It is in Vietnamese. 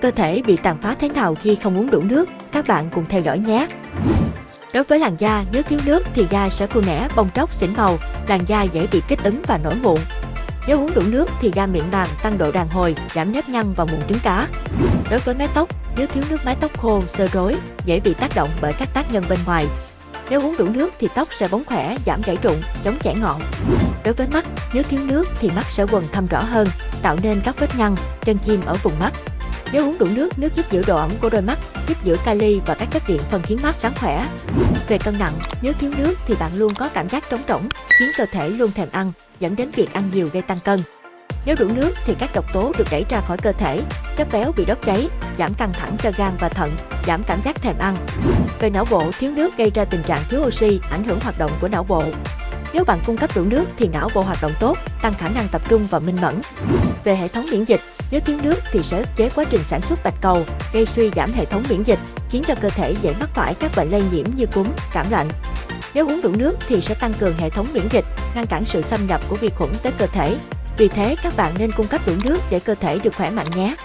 Cơ thể bị tàn phá thế nào khi không uống đủ nước? Các bạn cùng theo dõi nhé! Đối với làn da, nếu thiếu nước thì da sẽ khô nẻ, bong tróc, xỉn màu, làn da dễ bị kích ứng và nổi mụn. Nếu uống đủ nước thì da mịn màng, tăng độ đàn hồi, giảm nếp nhăn và mụn trứng cá. Đối với mái tóc, nếu thiếu nước mái tóc khô, sơ rối, dễ bị tác động bởi các tác nhân bên ngoài. Nếu uống đủ nước thì tóc sẽ bóng khỏe, giảm gãy rụng, chống chảy ngọn. Đối với mắt, nếu thiếu nước thì mắt sẽ quần thâm rõ hơn, tạo nên các vết nhăn, chân chim ở vùng mắt. Nếu uống đủ nước, nước giúp giữ độ ẩm của đôi mắt, giúp giữ kali và các chất điện phần khiến mắt sáng khỏe. Về cân nặng, nếu thiếu nước thì bạn luôn có cảm giác trống rỗng, khiến cơ thể luôn thèm ăn, dẫn đến việc ăn nhiều gây tăng cân. Nếu đủ nước thì các độc tố được đẩy ra khỏi cơ thể, chất béo bị đốt cháy, giảm căng thẳng cho gan và thận, giảm cảm giác thèm ăn. Về não bộ, thiếu nước gây ra tình trạng thiếu oxy, ảnh hưởng hoạt động của não bộ. Nếu bạn cung cấp đủ nước thì não bộ hoạt động tốt, tăng khả năng tập trung và minh mẫn. Về hệ thống miễn dịch, nếu thiếu nước thì sẽ ức chế quá trình sản xuất bạch cầu, gây suy giảm hệ thống miễn dịch, khiến cho cơ thể dễ mắc phải các bệnh lây nhiễm như cúm, cảm lạnh. Nếu uống đủ nước thì sẽ tăng cường hệ thống miễn dịch, ngăn cản sự xâm nhập của vi khuẩn tới cơ thể. Vì thế các bạn nên cung cấp đủ nước để cơ thể được khỏe mạnh nhé.